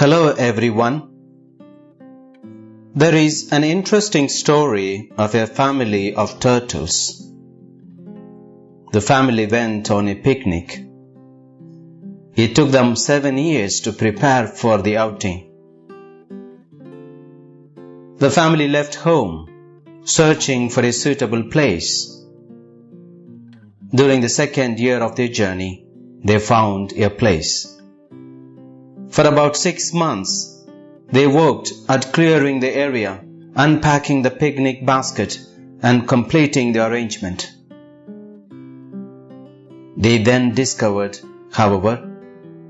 Hello everyone. There is an interesting story of a family of turtles. The family went on a picnic. It took them seven years to prepare for the outing. The family left home, searching for a suitable place. During the second year of their journey, they found a place. For about six months, they worked at clearing the area, unpacking the picnic basket, and completing the arrangement. They then discovered, however,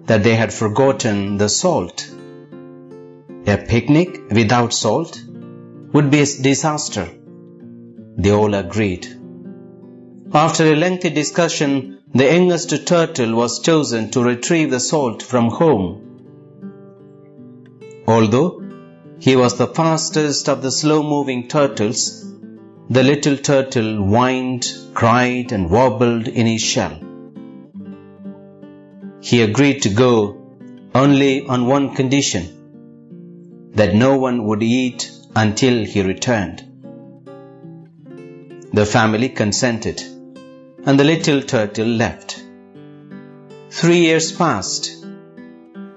that they had forgotten the salt. A picnic without salt would be a disaster. They all agreed. After a lengthy discussion, the youngest turtle was chosen to retrieve the salt from home Although he was the fastest of the slow moving turtles, the little turtle whined, cried, and wobbled in his shell. He agreed to go only on one condition that no one would eat until he returned. The family consented, and the little turtle left. Three years passed,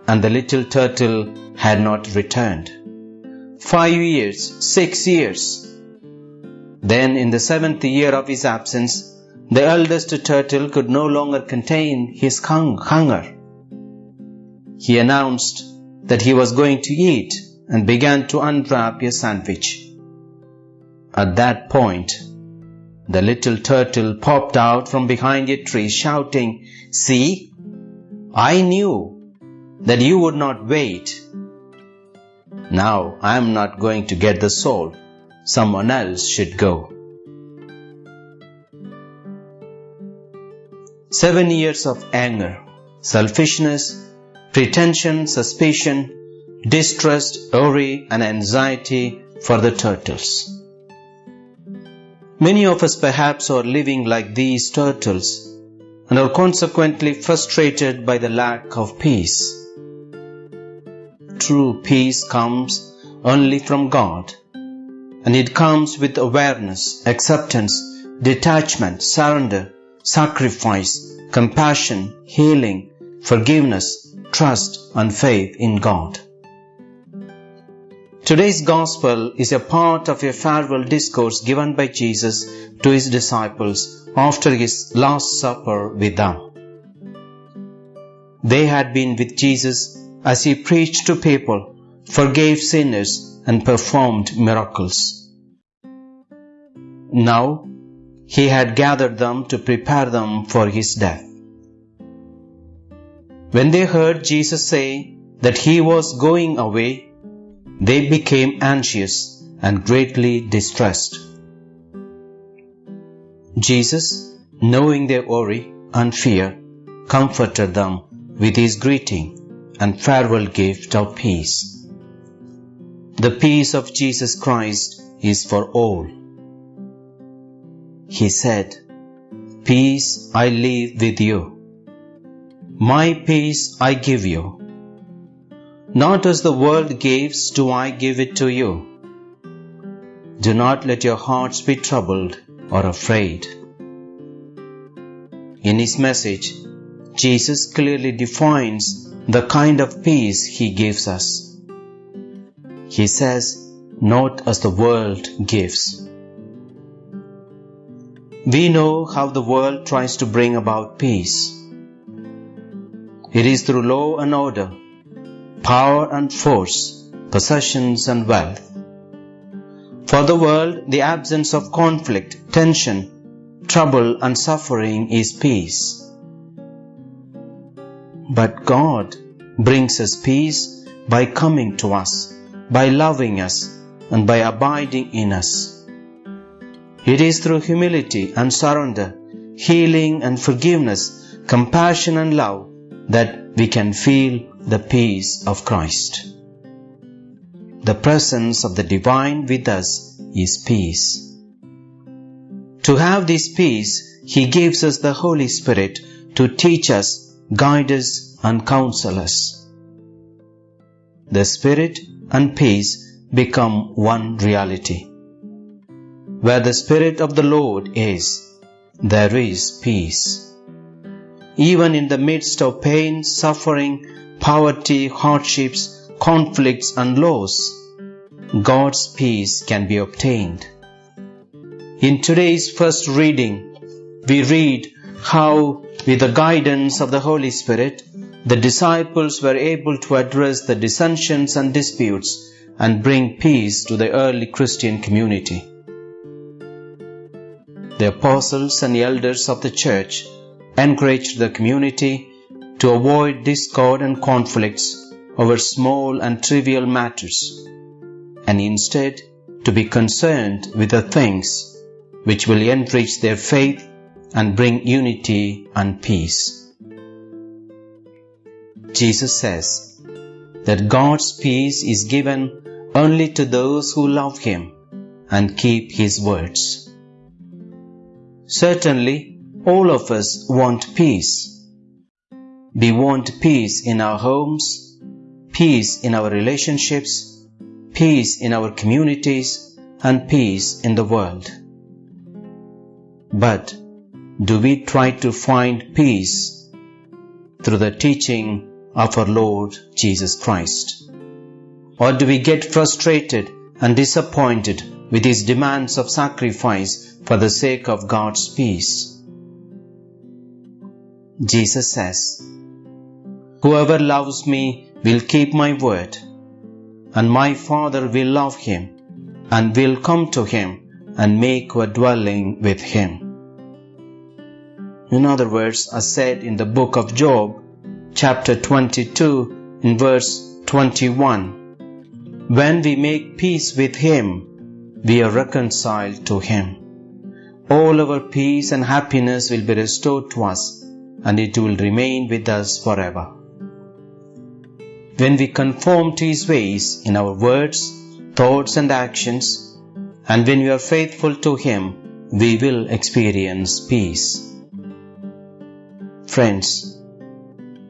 and the little turtle had not returned. Five years, six years. Then, in the seventh year of his absence, the eldest turtle could no longer contain his hunger. He announced that he was going to eat and began to unwrap a sandwich. At that point, the little turtle popped out from behind a tree shouting, See, I knew that you would not wait now I am not going to get the soul. Someone else should go. Seven years of anger, selfishness, pretension, suspicion, distrust, worry, and anxiety for the turtles. Many of us perhaps are living like these turtles and are consequently frustrated by the lack of peace true peace comes only from God. And it comes with awareness, acceptance, detachment, surrender, sacrifice, compassion, healing, forgiveness, trust, and faith in God. Today's Gospel is a part of a farewell discourse given by Jesus to his disciples after his Last Supper with them. They had been with Jesus as he preached to people, forgave sinners, and performed miracles. Now, he had gathered them to prepare them for his death. When they heard Jesus say that he was going away, they became anxious and greatly distressed. Jesus, knowing their worry and fear, comforted them with his greeting and farewell gift of peace. The peace of Jesus Christ is for all. He said, Peace I leave with you. My peace I give you. Not as the world gives do I give it to you. Do not let your hearts be troubled or afraid. In his message, Jesus clearly defines the kind of peace He gives us. He says, not as the world gives. We know how the world tries to bring about peace. It is through law and order, power and force, possessions and wealth. For the world, the absence of conflict, tension, trouble and suffering is peace. But God brings us peace by coming to us, by loving us, and by abiding in us. It is through humility and surrender, healing and forgiveness, compassion and love that we can feel the peace of Christ. The presence of the divine with us is peace. To have this peace, He gives us the Holy Spirit to teach us guide us, and counsel us. the Spirit and peace become one reality. Where the Spirit of the Lord is, there is peace. Even in the midst of pain, suffering, poverty, hardships, conflicts, and loss, God's peace can be obtained. In today's first reading, we read how, with the guidance of the Holy Spirit, the disciples were able to address the dissensions and disputes and bring peace to the early Christian community. The apostles and elders of the church encouraged the community to avoid discord and conflicts over small and trivial matters, and instead to be concerned with the things which will enrich their faith and bring unity and peace. Jesus says that God's peace is given only to those who love Him and keep His words. Certainly, all of us want peace. We want peace in our homes, peace in our relationships, peace in our communities, and peace in the world. But do we try to find peace through the teaching of our Lord Jesus Christ? Or do we get frustrated and disappointed with his demands of sacrifice for the sake of God's peace. Jesus says, Whoever loves me will keep my word, and my Father will love him, and will come to him and make a dwelling with him. In other words, as said in the book of Job, chapter 22, in verse 21, when we make peace with him, we are reconciled to him all our peace and happiness will be restored to us and it will remain with us forever. When we conform to His ways in our words, thoughts, and actions, and when we are faithful to Him, we will experience peace. Friends,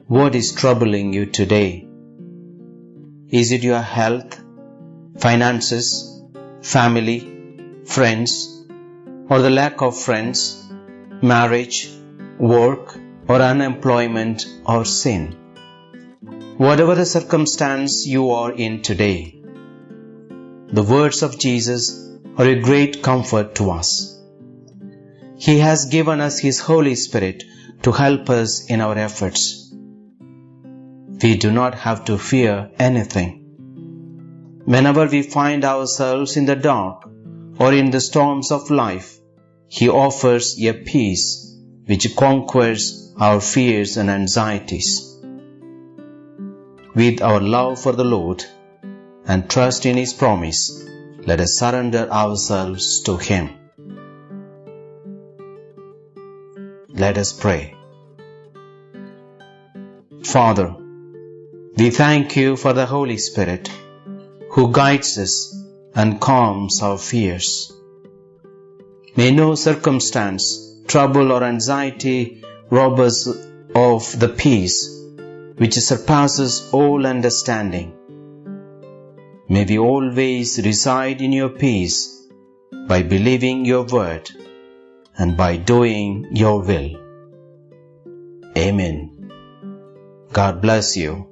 what is troubling you today? Is it your health, finances, family, friends, or the lack of friends, marriage, work, or unemployment or sin. Whatever the circumstance you are in today, the words of Jesus are a great comfort to us. He has given us His Holy Spirit to help us in our efforts. We do not have to fear anything. Whenever we find ourselves in the dark or in the storms of life, he offers a peace which conquers our fears and anxieties. With our love for the Lord and trust in His promise, let us surrender ourselves to Him. Let us pray. Father, we thank you for the Holy Spirit who guides us and calms our fears. May no circumstance, trouble, or anxiety rob us of the peace which surpasses all understanding. May we always reside in your peace by believing your word and by doing your will. Amen. God bless you.